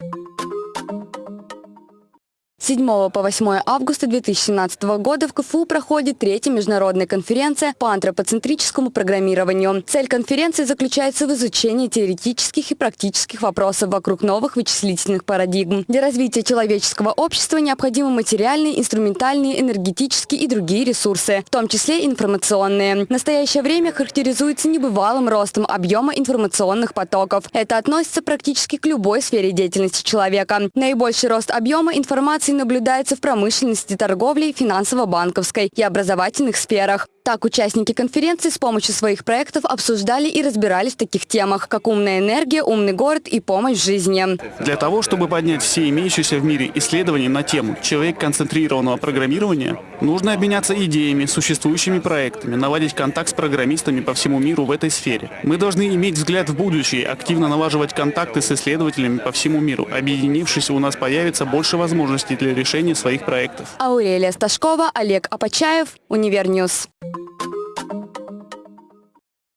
С 7 по 8 августа 2017 года в КФУ проходит третья международная конференция по антропоцентрическому программированию. Цель конференции заключается в изучении теоретических и практических вопросов вокруг новых вычислительных парадигм. Для развития человеческого общества необходимы материальные, инструментальные, энергетические и другие ресурсы, в том числе информационные. В настоящее время характеризуется небывалым ростом объема информационных потоков. Это относится практически к любой сфере деятельности человека. Наибольший рост объема информации наблюдается в промышленности, торговле, финансово-банковской и образовательных сферах. Так, участники конференции с помощью своих проектов обсуждали и разбирались в таких темах, как умная энергия, умный город и помощь в жизни. Для того, чтобы поднять все имеющиеся в мире исследования на тему человек-концентрированного программирования, нужно обменяться идеями, существующими проектами, наладить контакт с программистами по всему миру в этой сфере. Мы должны иметь взгляд в будущее, активно налаживать контакты с исследователями по всему миру. Объединившись, у нас появится больше возможностей для решения своих проектов. Аурелия Сташкова, Олег Апачаев, Универ News.